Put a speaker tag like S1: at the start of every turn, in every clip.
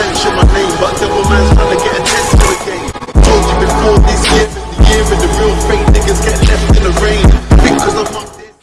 S1: mention my name, but devil man's trying to get attention again. Told you before this year, the year and the real fake niggas get left in the rain. Because I'm up this.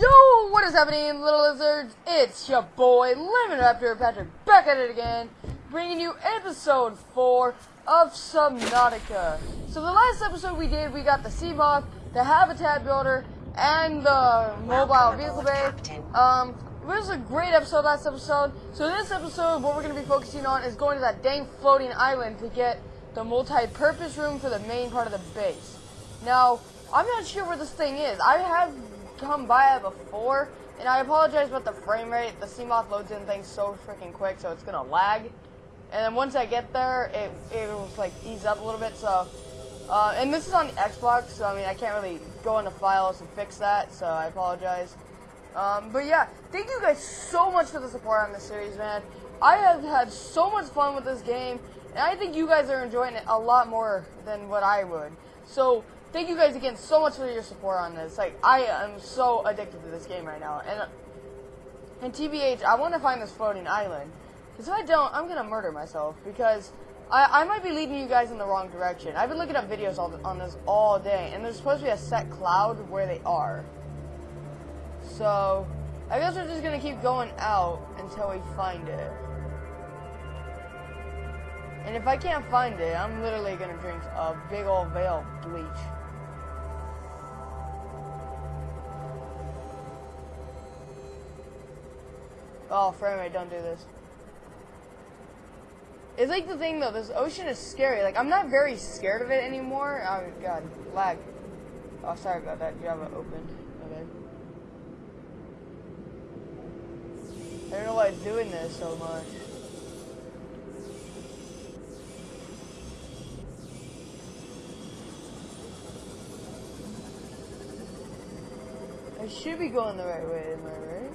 S2: Yo, what is happening, little lizards? It's your boy, Lemon Raptor Patrick, back at it again, bringing you episode 4 of Subnautica. So the last episode we did, we got the Seamoth, the Habitat Builder, and the Mobile Vehicle Bay. Um, it was a great episode last episode. So this episode, what we're going to be focusing on is going to that dang floating island to get the multi-purpose room for the main part of the base. Now, I'm not sure where this thing is. I have come by it before, and I apologize about the frame rate. The Seamoth loads in things so freaking quick, so it's gonna lag. And then once I get there, it it will like ease up a little bit. So, uh, and this is on the Xbox, so I mean I can't really go into files and fix that. So I apologize. Um, but yeah, thank you guys so much for the support on this series, man. I have had so much fun with this game, and I think you guys are enjoying it a lot more than what I would. So thank you guys again so much for your support on this. Like I am so addicted to this game right now, and and TBH, I want to find this floating island. Because if I don't, I'm gonna murder myself because. I, I might be leading you guys in the wrong direction. I've been looking up videos all, on this all day, and there's supposed to be a set cloud where they are. So, I guess we're just gonna keep going out until we find it. And if I can't find it, I'm literally gonna drink a big old veil of bleach. Oh, frame rate, don't do this. It's like the thing though, this ocean is scary. Like, I'm not very scared of it anymore. Oh, God, lag. Oh, sorry about that. You have Java opened. Okay. I don't know why it's doing this so much. I should be going the right way, am I right?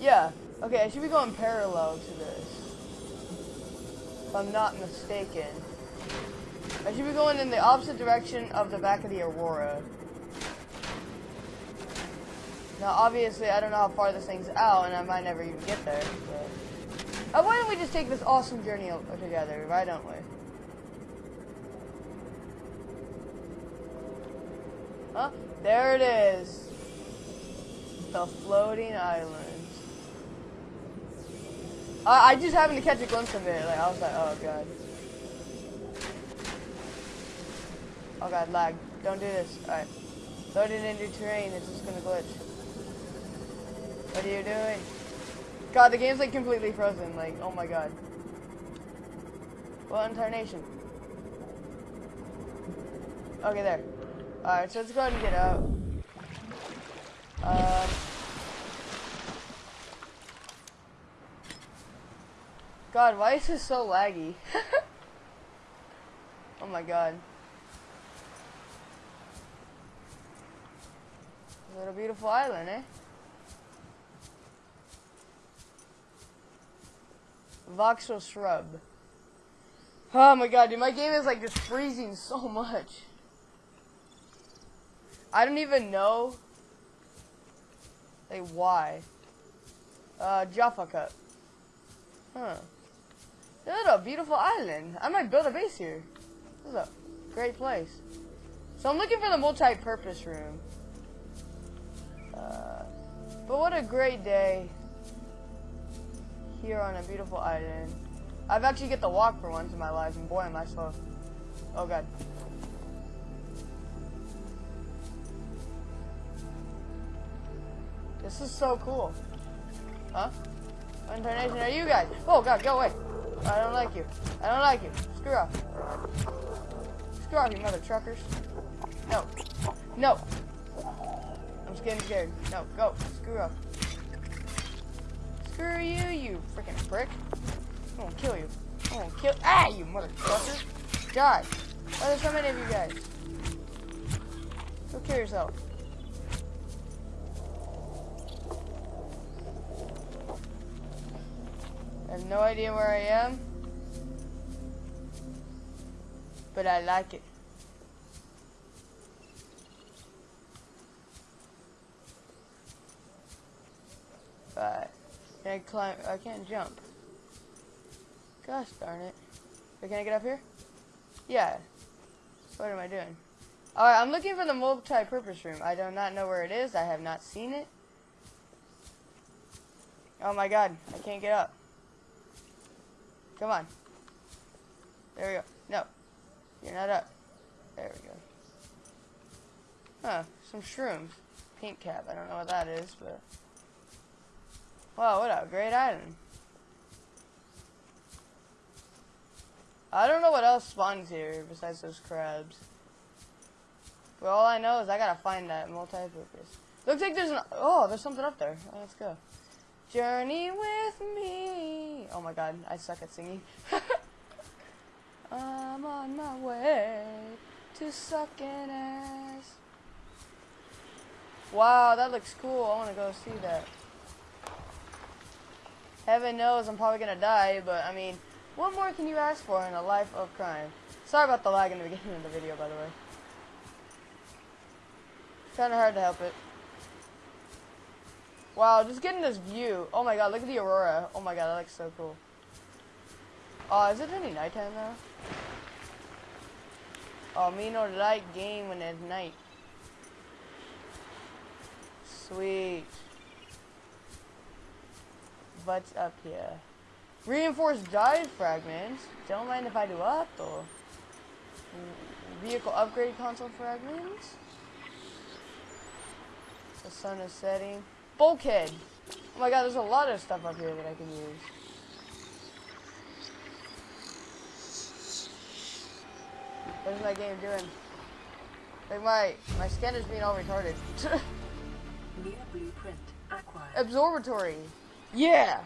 S2: Yeah. Okay, I should be going parallel to this. If I'm not mistaken. I should be going in the opposite direction of the back of the Aurora. Now, obviously, I don't know how far this thing's out, and I might never even get there. But... Uh, why don't we just take this awesome journey together? Why don't we? Huh? There it is. The floating island. I, I just happened to catch a glimpse of it. Like I was like, oh god. Oh god, lag. Don't do this. Alright. Load it into terrain, it's just gonna glitch. What are you doing? God, the game's like completely frozen. Like, oh my god. What incarnation? Okay, there. Alright, so let's go ahead and get out. Um, God, why is this so laggy? oh my god. What a beautiful island, eh? Voxel shrub. Oh my god, dude, my game is like just freezing so much. I don't even know, like, why. Uh, Jaffa Cup. Huh. Is a beautiful island. I might build a base here. This is a great place. So I'm looking for the multi-purpose room. Uh, but what a great day here on a beautiful island. I've actually get to walk for once in my life, and boy am I slow. Oh god. This is so cool. Huh? What incarnation are you guys? Oh god, go away. I don't like you. I don't like you. Screw off. Screw off, you mother truckers. No. No. I'm getting scared. No, go. Screw off. Screw you, you freaking prick. I'm gonna kill you. I'm gonna kill- Ah, you mother trucker. God. Why are there so many of you guys? Go kill yourself. I have no idea where I am. But I like it. But Can I climb? I can't jump. Gosh darn it. Can I get up here? Yeah. What am I doing? Alright, I'm looking for the multi-purpose room. I do not know where it is. I have not seen it. Oh my god, I can't get up. Come on. There we go. No. You're not up. There we go. Huh, some shrooms. Pink cap. I don't know what that is, but... Wow, what a great item. I don't know what else spawns here besides those crabs. But all I know is I gotta find that multi-purpose. Looks like there's an... Oh, there's something up there. Oh, let's go. Journey with me. Oh my god, I suck at singing. I'm on my way to sucking ass. Wow, that looks cool. I want to go see that. Heaven knows I'm probably to die, but I mean, what more can you ask for in a life of crime? Sorry about the lag in the beginning of the video, by the way. Kind of hard to help it. Wow, just getting this view. Oh my god, look at the aurora. Oh my god, that looks so cool. Oh, is it any nighttime now? Oh, me no light game when it's night. Sweet. What's up here? Reinforced drive fragments. Don't mind if I do up or vehicle upgrade console fragments. The sun is setting. Bulkhead. Oh my god, there's a lot of stuff up here that I can use. What is my game doing? Like my my scanner's being all retarded.
S3: New blueprint acquired.
S2: Observatory. Yeah.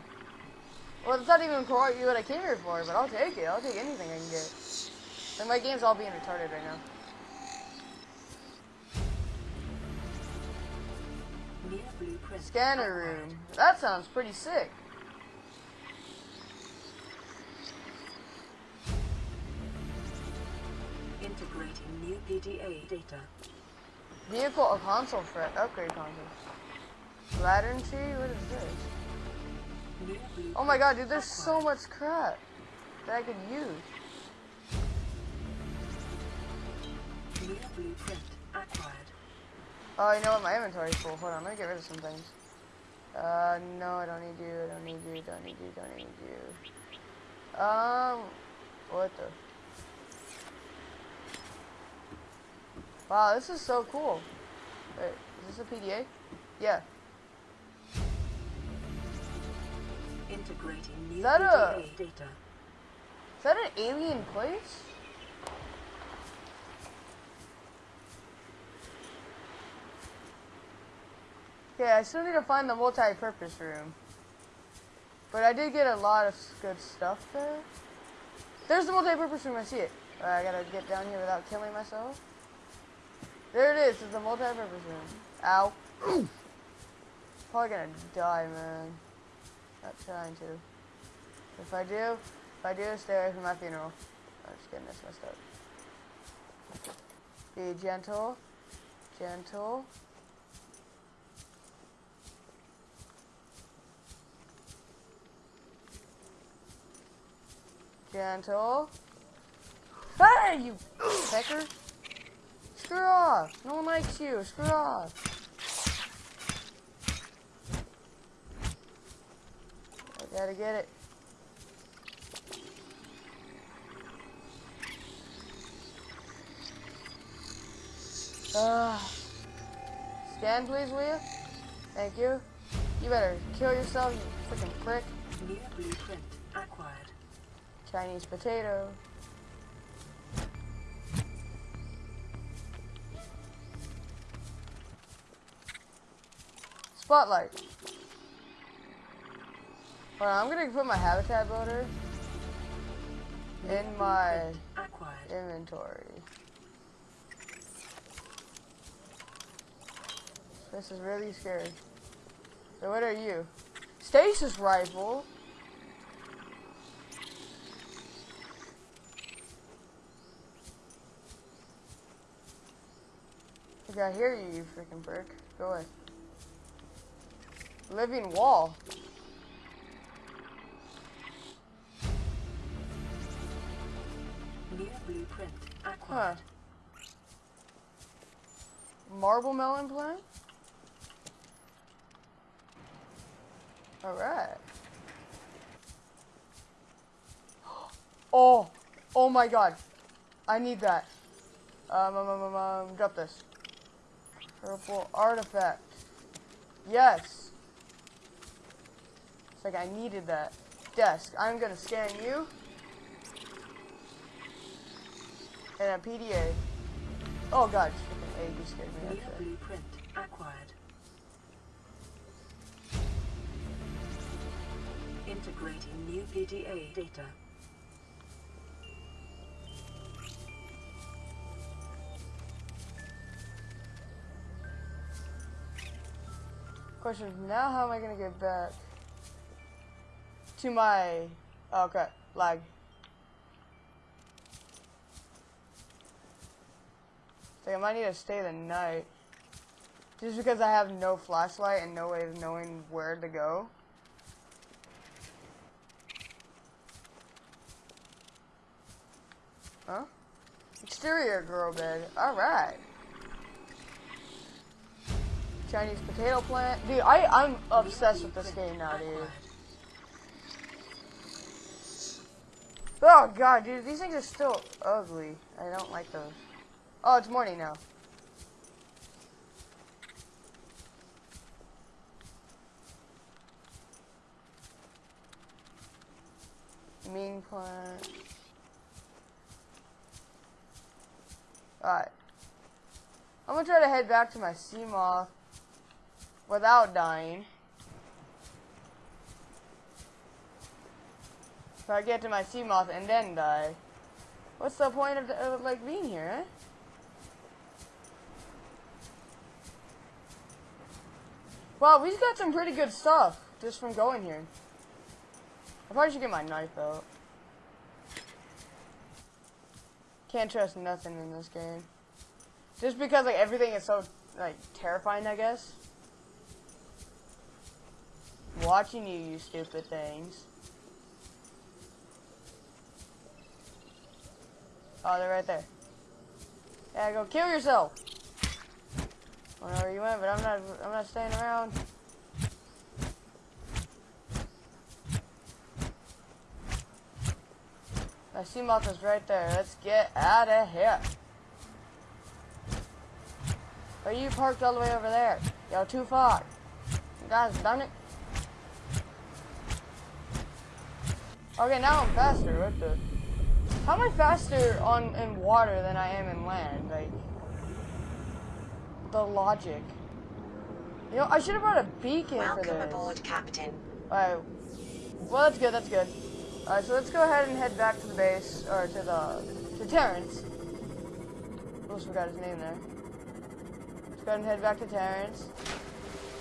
S2: Well, it's not even quite what I came here for, but I'll take it. I'll take anything I can get. Like my game's all being retarded right now. Scanner room. That sounds pretty sick.
S3: Integrating new PDA data.
S2: Vehicle or console for upgrade console. Lantern tree? What is this? Oh my god, dude, there's so much crap that I could use. Oh, you know what? My inventory's full. Hold on, let me get rid of some things. Uh, no, I don't need you. I don't need you. Don't need you. Don't need you. Um, what the? Wow, this is so cool. Wait, is this a PDA? Yeah.
S3: Integrating new
S2: Is that a-
S3: data.
S2: Is that an alien place? Okay, I still need to find the multi-purpose room. But I did get a lot of good stuff there. There's the multi-purpose room, I see it. Uh, I gotta get down here without killing myself. There it is, it's the multi-purpose room. Ow. Probably gonna die, man. Not trying to. If I do, if I do, stay away from my funeral. I'm just getting this messed up. Be gentle. Gentle. Gentle. Hey, you pecker! Screw off! No one likes you. Screw off. Gotta get it. Uh, scan, please, will you? Thank you. You better kill yourself, you freaking prick.
S3: Acquired.
S2: Chinese potato. Spotlight. Hold on, I'm gonna put my habitat builder in my inventory. This is really scary. So what are you? Stasis rifle? I hear you, you freaking prick. Go away. Living wall.
S3: Blueprint
S2: Huh.
S3: acquired.
S2: Marblemelon plant? Alright. Oh! Oh my god. I need that. Um, um, um, um, um, drop this. Purple artifact. Yes! It's like I needed that. Desk. I'm gonna scan you. And a PDA. Oh god, freaking A, you scared me actually.
S3: blueprint acquired. Integrating new PDA data.
S2: Question now how am I gonna get back to my oh, okay, lag. So I might need to stay the night. Just because I have no flashlight and no way of knowing where to go. Huh? Exterior grow bed. Alright. Chinese potato plant. Dude, I, I'm obsessed with this game now, dude. Oh god, dude, these things are still ugly. I don't like those. Oh, it's morning now. Mean plant. Alright. I'm gonna try to head back to my Seamoth without dying. If I get to my Seamoth and then die, what's the point of, of like being here, eh? Wow, we've got some pretty good stuff just from going here. I probably should get my knife out. Can't trust nothing in this game. Just because like everything is so like terrifying, I guess. Watching you, you stupid things. Oh, they're right there. Yeah, go kill yourself. Don't know where you went, but I'm not. I'm not staying around. My sea is right there. Let's get out of here. Are you parked all the way over there? Yo, too far. You guys done it? Okay, now I'm faster. What the? How am I faster on in water than I am in land? Like the logic. You know, I should have brought a beacon for
S4: Welcome
S2: this.
S4: aboard, Captain.
S2: Alright. Well, that's good. That's good. Alright, so let's go ahead and head back to the base or to the to Terrence. Almost forgot his name there. Let's go ahead and head back to Terrence.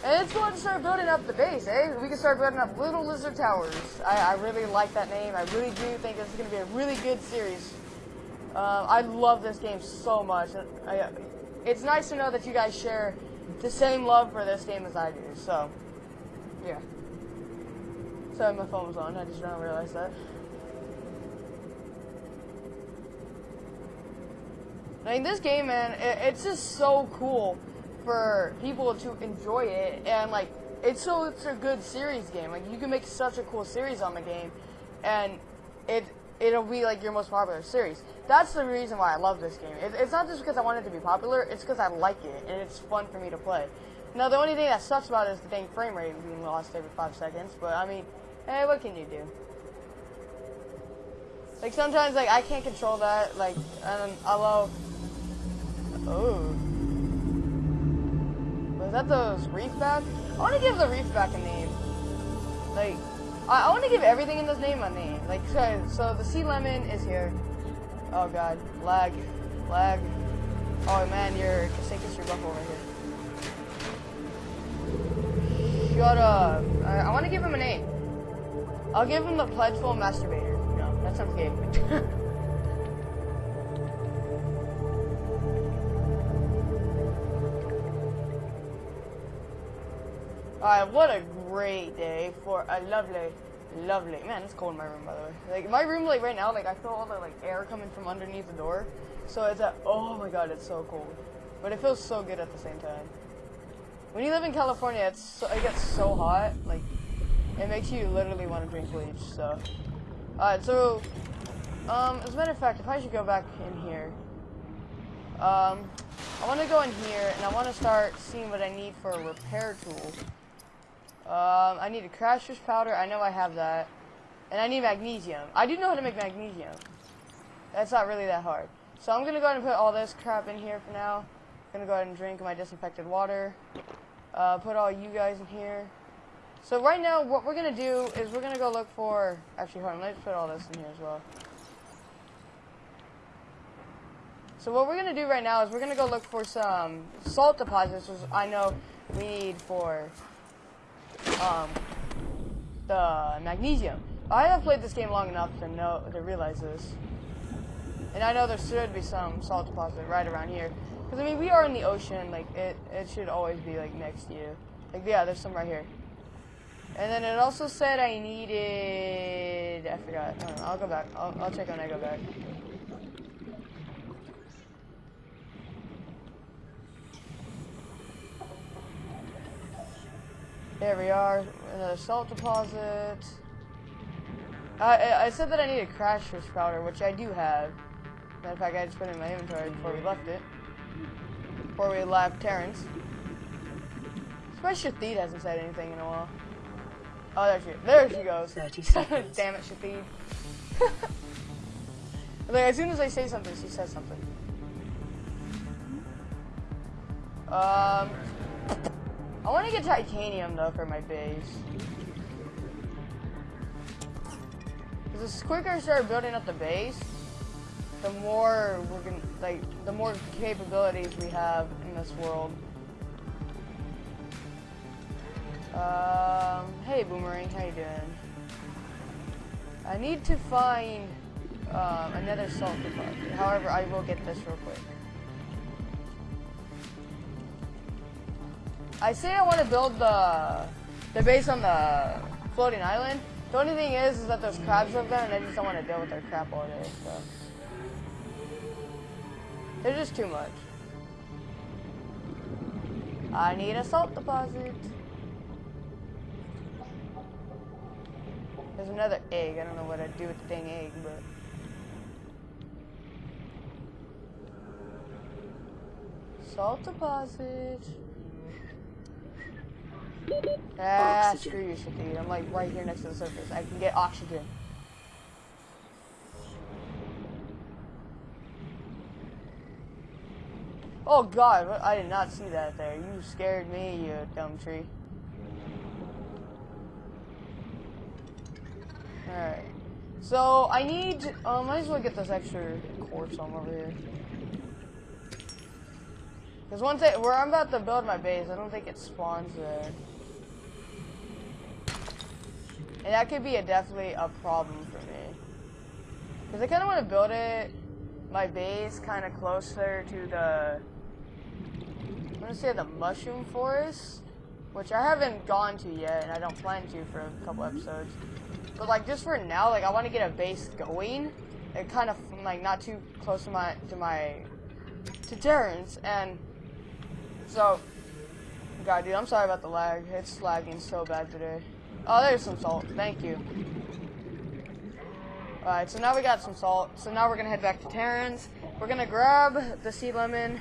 S2: And let's go ahead and start building up the base, eh? We can start building up Little Lizard Towers. I, I really like that name. I really do think this is going to be a really good series. Uh, I love this game so much. I, it's nice to know that you guys share the same love for this game as I do. So, yeah. Sorry, my phone was on. I just did not realize that. I mean, this game, man, it, it's just so cool for people to enjoy it, and like, it's so it's a good series game. Like, you can make such a cool series on the game, and it it'll be like your most popular series. That's the reason why I love this game. It, it's not just because I want it to be popular; it's because I like it and it's fun for me to play. Now, the only thing that sucks about it is the dang frame rate being lost every five seconds. But I mean, hey, what can you do? Like sometimes, like I can't control that. Like, and although, oh, was that the Reefback? I want to give the Reefback a name. Like, I, I want to give everything in this name a name. Like, so, so the sea lemon is here. Oh god, lag, lag. Oh man, your Casencus your buffalo right here. Shut up. I, I want to give him a name. I'll give him the pledgeful masturbator. No, that sounds gay. Alright, what a great day for a lovely Lovely. Man, it's cold in my room, by the way. Like, my room, like, right now, like, I feel all the, like, air coming from underneath the door. So it's a, oh my god, it's so cold. But it feels so good at the same time. When you live in California, it's so, it gets so hot, like, it makes you literally want to drink bleach, so. Alright, so, um, as a matter of fact, if I should go back in here, um, I want to go in here, and I want to start seeing what I need for a repair tool. Um, I need a crasher's powder. I know I have that. And I need magnesium. I do know how to make magnesium. That's not really that hard. So I'm going to go ahead and put all this crap in here for now. I'm going to go ahead and drink my disinfected water. Uh, put all you guys in here. So right now, what we're going to do is we're going to go look for... Actually, hold on. Let's put all this in here as well. So what we're going to do right now is we're going to go look for some salt deposits, which I know we need for um, the magnesium. I have played this game long enough to know to realize this, and I know there should be some salt deposit right around here. Because I mean, we are in the ocean. Like it, it should always be like next to you. Like yeah, there's some right here. And then it also said I needed. I forgot. I I'll go back. I'll, I'll check when I go back. There we are, another salt deposit. I, I said that I need a crasher's powder, which I do have. Matter of fact, I just put it in my inventory before we left it. Before we left Terrence. Surprised Shathid hasn't said anything in a while. Oh, there she, there she goes.
S3: 30 seconds.
S2: Damn it, Shathid. like, as soon as I say something, she says something. Um, I want to get titanium though for my base. Because the quicker I start building up the base, the more we're gonna like the more capabilities we have in this world. Um, hey Boomerang, how you doing? I need to find um, another salt deposit. However, I will get this real quick. I say I want to build the the base on the floating island. The only thing is, is that there's crabs live there, and I just don't want to deal with their crap all day. So they're just too much. I need a salt deposit. There's another egg. I don't know what I'd do with the dang egg, but. Salt deposit. Ah,
S3: Oxygen.
S2: screw you, Shakir. I'm like right here next to the surface. I can get oxygen. Oh god, I did not see that there. You scared me, you dumb tree. Alright. So, I need, um, might as well get this extra quartz on over here. Because once I, where I'm about to build my base, I don't think it spawns there. And that could be a definitely a problem for me. Because I kind of want to build it, my base, kind of closer to the, I'm going to say the mushroom forest, which I haven't gone to yet, and I don't plan to for a couple episodes. But like just for now, like I want to get a base going, and kind of like not too close to my to my to Terrence, and so, God, dude, I'm sorry about the lag. It's lagging so bad today. Oh, there's some salt. Thank you. Alright, so now we got some salt. So now we're gonna head back to Terrence. We're gonna grab the sea lemon,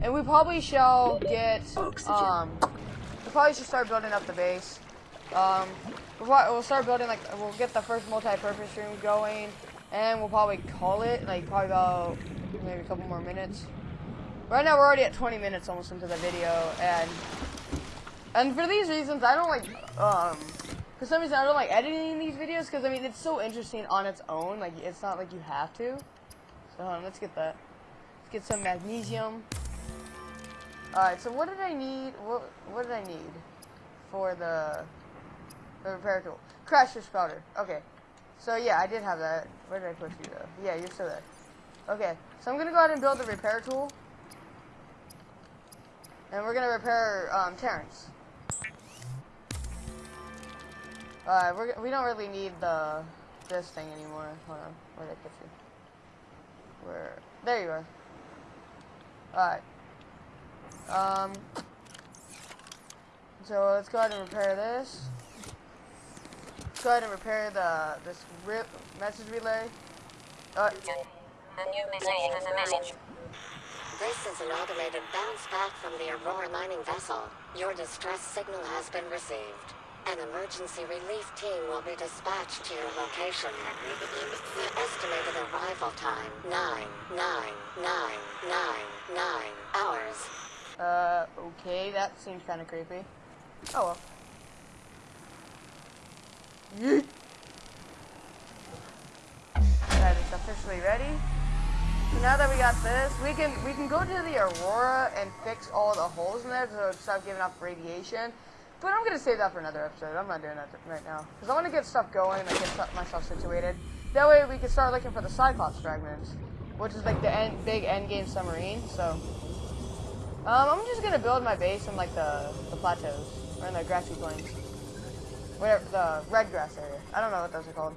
S2: and we probably shall get, um, we probably should start building up the base. Um, we'll start building, like, we'll get the first multi-purpose room going, and we'll probably call it, like, probably about maybe a couple more minutes. Right now, we're already at 20 minutes almost into the video, and and for these reasons, I don't like um. For some reason, I don't like editing these videos because I mean it's so interesting on its own. Like it's not like you have to. So on, let's get that. Let's get some magnesium. All right. So what did I need? What what did I need for the the repair tool? Crasher's powder. Okay. So yeah, I did have that. Where did I put you though? Yeah, you're still there. Okay. So I'm gonna go ahead and build the repair tool. And we're gonna repair um, Terrence. Alright, we're, we don't really need the this thing anymore. Hold on, where'd I put you? Where? There you are. Alright. Um. So let's go ahead and repair this. Let's go ahead and repair the this rip message relay. Uh,
S4: A new message has emerged. This is an automated bounce back from the Aurora mining vessel. Your distress signal has been received. An emergency relief team will be dispatched to your location. The estimated arrival time, nine, nine, nine, nine, nine hours.
S2: uh, okay, that seems kind of creepy. Oh well. Yeet. That is officially ready. So now that we got this, we can we can go to the Aurora and fix all the holes in there so it stop giving off radiation. But I'm gonna save that for another episode. I'm not doing that right now because I want to get stuff going and get myself situated. That way we can start looking for the Cyclops fragments, which is like the end, big end game submarine. So um, I'm just gonna build my base in like the the plateaus or in the grassy plains, whatever the red grass area. I don't know what those are called.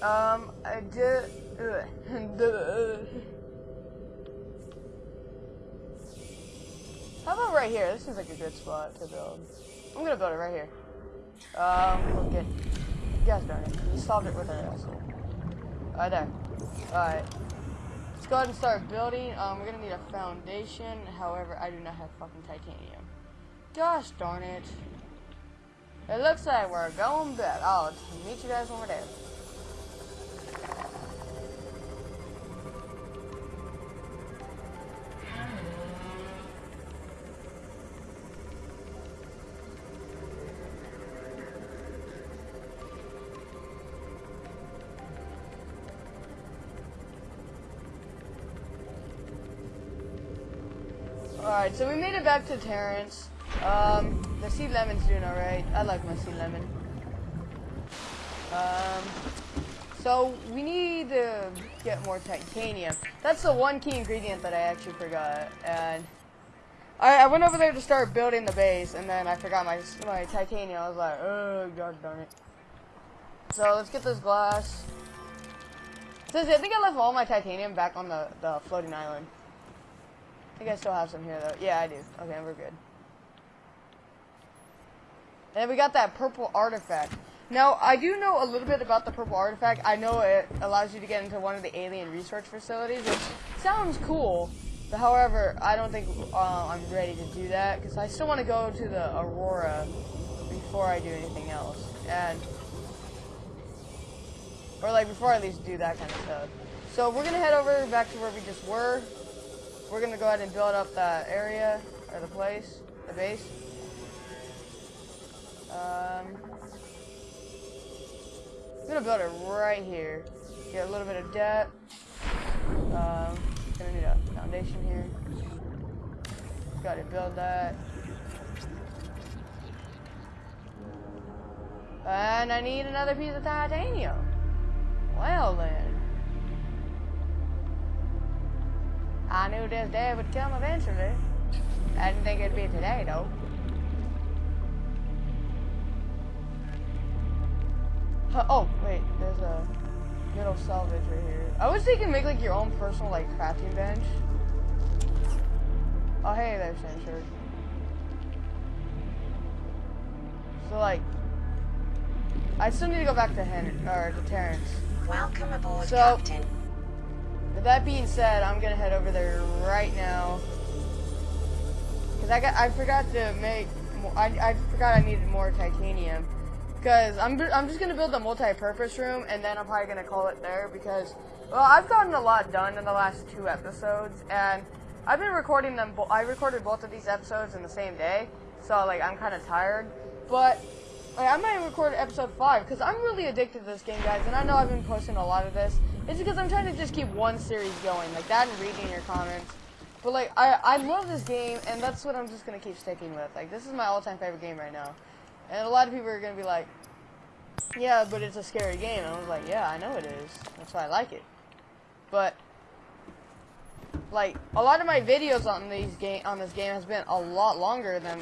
S2: Um, I did. How about right here? This seems like a good spot to build. I'm gonna build it right here. Um, we'll get. Gosh darn it. You solved it with our asshole. Right there. Alright. Let's go ahead and start building. Um, we're gonna need a foundation. However, I do not have fucking titanium. Gosh darn it. It looks like we're going back. I'll meet you guys when we're there. Alright, so we made it back to Terrence. Um, the sea lemon's doing alright. I like my sea lemon. Um, so we need to get more titanium. That's the one key ingredient that I actually forgot. And I, I went over there to start building the base, and then I forgot my my titanium. I was like, oh god darn it. So let's get this glass. Says I think I left all my titanium back on the the floating island. I think I still have some here though. Yeah, I do. Okay, we're good. And we got that purple artifact. Now, I do know a little bit about the purple artifact. I know it allows you to get into one of the alien research facilities, which sounds cool. But however, I don't think uh, I'm ready to do that because I still want to go to the Aurora before I do anything else. And or like before I at least do that kind of stuff. So we're gonna head over back to where we just were. We're gonna go ahead and build up the area or the place, the base. Um, I'm gonna build it right here. Get a little bit of depth. Um, gonna need a foundation here. Got to build that. And I need another piece of titanium. Well then. I knew this day would come eventually. I didn't think it'd be today though. Huh, oh, wait, there's a little salvage right here. I was thinking make like your own personal like crafting bench. Oh hey there, Shirt. So like I still need to go back to Hen or to Terrence.
S4: Welcome aboard,
S2: So-
S4: Captain.
S2: With that being said, I'm gonna head over there right now. Cause I got, I forgot to make, I, I forgot I needed more titanium. Cause I'm, I'm just gonna build a multi-purpose room, and then I'm probably gonna call it there because, well, I've gotten a lot done in the last two episodes, and I've been recording them. I recorded both of these episodes in the same day, so like I'm kind of tired. But like, I might record episode five because I'm really addicted to this game, guys, and I know I've been posting a lot of this. It's because I'm trying to just keep one series going, like that, and reading your comments. But like, I I love this game, and that's what I'm just gonna keep sticking with. Like, this is my all-time favorite game right now. And a lot of people are gonna be like, "Yeah, but it's a scary game." And I was like, "Yeah, I know it is. That's why I like it." but like a lot of my videos on these game on this game has been a lot longer than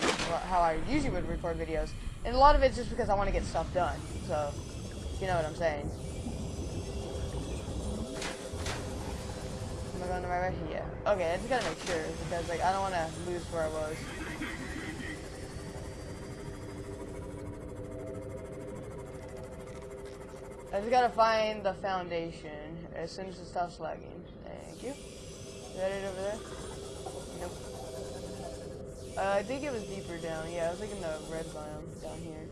S2: how I usually would record videos, and a lot of it's just because I want to get stuff done. So, you know what I'm saying. I going the right way? Okay, I just gotta make sure because like I don't want to lose where I was. I just gotta find the foundation as soon as it stops lagging. Thank you. Is that it over there? Nope. Uh, I think it was deeper down. Yeah, I was like in the red biome down here.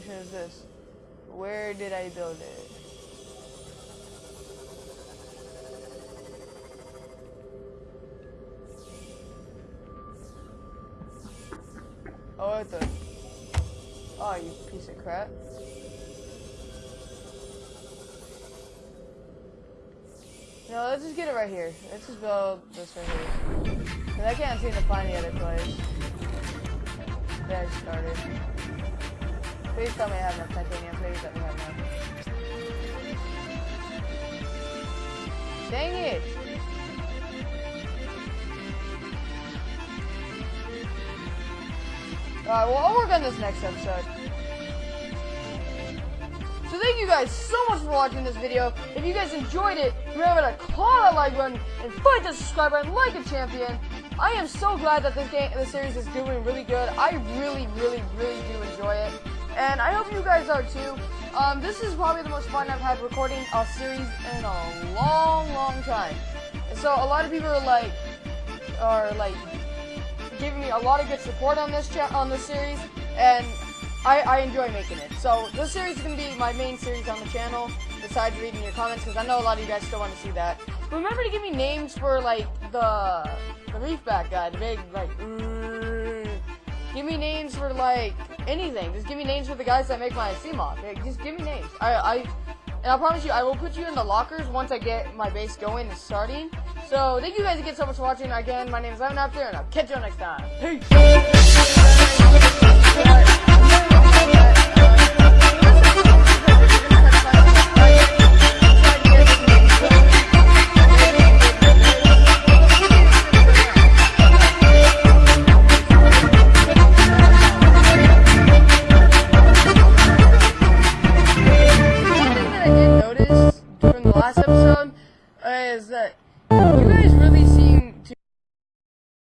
S2: Question is this. Where did I build it? Oh, what the? Oh, you piece of crap. No, let's just get it right here. Let's just build this right here. Cause I can't seem to find the other place. That I started. Please tell me I have enough titanium. Please let me have enough. Dang it! Alright, well, I'll work on this next episode. So thank you guys so much for watching this video. If you guys enjoyed it, remember to claw that like button and fight the subscribe button like a champion. I am so glad that this game, this series is doing really good. I really, really, really do enjoy it, and I hope you guys are too. Um, this is probably the most fun I've had recording a series in a long, long time. So a lot of people are like, are like giving me a lot of good support on this cha- on this series, and I, I enjoy making it. So this series is gonna be my main series on the channel, besides reading your comments, because I know a lot of you guys still want to see that. Remember to give me names for like the the Reefback guy, the big like. Give me names for like anything. Just give me names for the guys that make my Seamoth. Like, just give me names. I I and I promise you, I will put you in the lockers once I get my base going and starting. So, thank you guys again so much for watching. Again, my name is Evan After, and I'll catch you all next time. Peace!